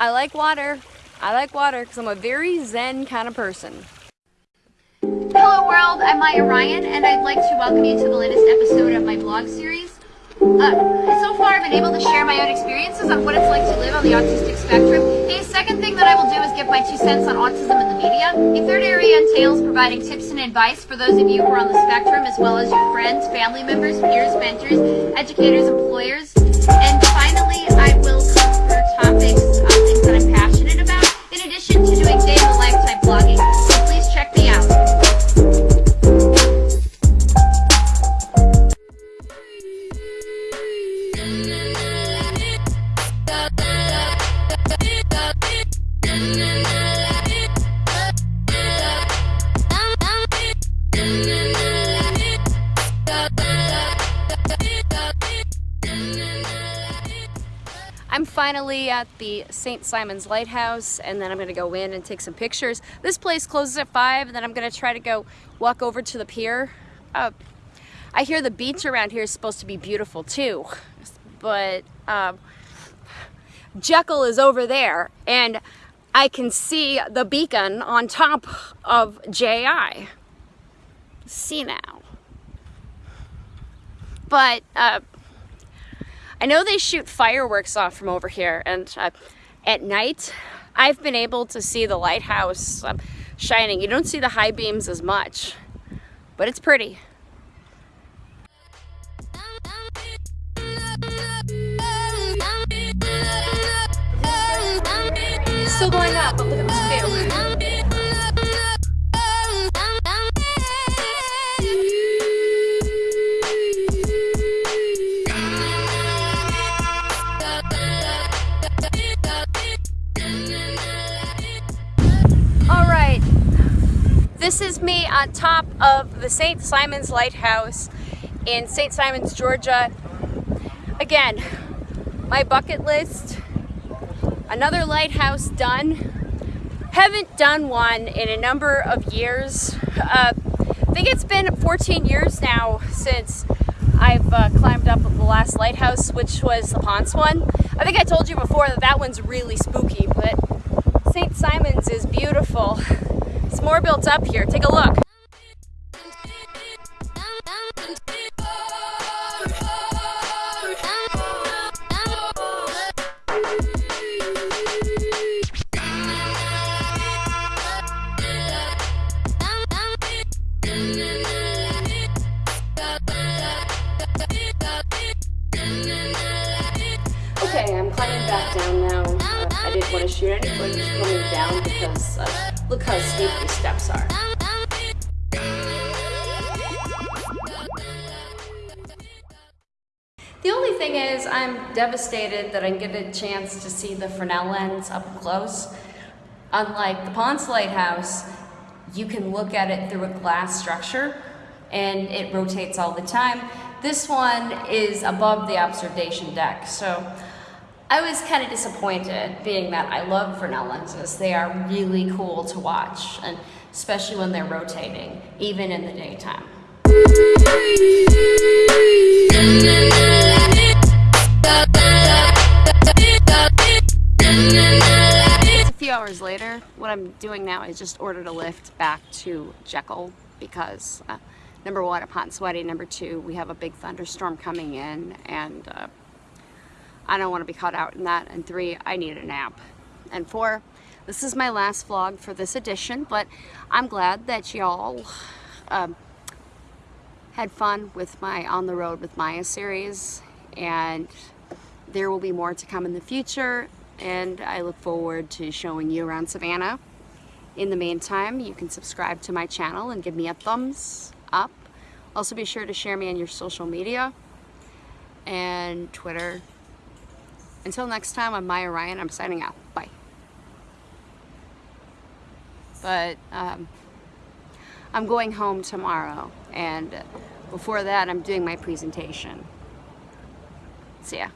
I like water. I like water because I'm a very zen kind of person. Hello world, I'm Maya Ryan and I'd like to welcome you to the latest episode of my blog series. Uh, so far I've been able to share my own experiences on what it's like to live on the autistic spectrum. A second thing that I will do is give my two cents on autism in the media. A third area entails providing tips and advice for those of you who are on the spectrum as well as your friends, family members, peers, mentors, educators, employers. And finally, I will I'm finally at the St. Simon's Lighthouse and then I'm gonna go in and take some pictures. This place closes at five and then I'm gonna try to go walk over to the pier. Uh, I hear the beach around here is supposed to be beautiful too, but um, Jekyll is over there and I can see the beacon on top of JI. See now. But uh, I know they shoot fireworks off from over here and uh, at night I've been able to see the lighthouse uh, shining. You don't see the high beams as much, but it's pretty. Still going up, this is me on top of the St. Simon's Lighthouse in St. Simon's, Georgia. Again, my bucket list, another lighthouse done. Haven't done one in a number of years. Uh, I think it's been 14 years now since I've uh, climbed up the last lighthouse, which was the Ponce one. I think I told you before that that one's really spooky, but St. Simon's is beautiful. It's more built up here. Take a look. Okay, I'm climbing back down now. Uh, I didn't want to shoot any coming down because uh, look how steep these steps are. The only thing is I'm devastated that I get a chance to see the Fresnel lens up close. Unlike the Ponce Lighthouse, you can look at it through a glass structure and it rotates all the time. This one is above the observation deck, so I was kind of disappointed being that I love Fresnel lenses. They are really cool to watch, and especially when they're rotating, even in the daytime. A few hours later. What I'm doing now is just ordered a lift back to Jekyll because uh, number one, and sweaty. Number two, we have a big thunderstorm coming in and uh, I don't want to be caught out in that. And three, I need a nap. And four, this is my last vlog for this edition, but I'm glad that y'all um, had fun with my On the Road with Maya series. And there will be more to come in the future. And I look forward to showing you around Savannah. In the meantime, you can subscribe to my channel and give me a thumbs up. Also be sure to share me on your social media and Twitter. Until next time, I'm Maya Ryan. I'm signing out. Bye. But um, I'm going home tomorrow, and before that, I'm doing my presentation. See ya.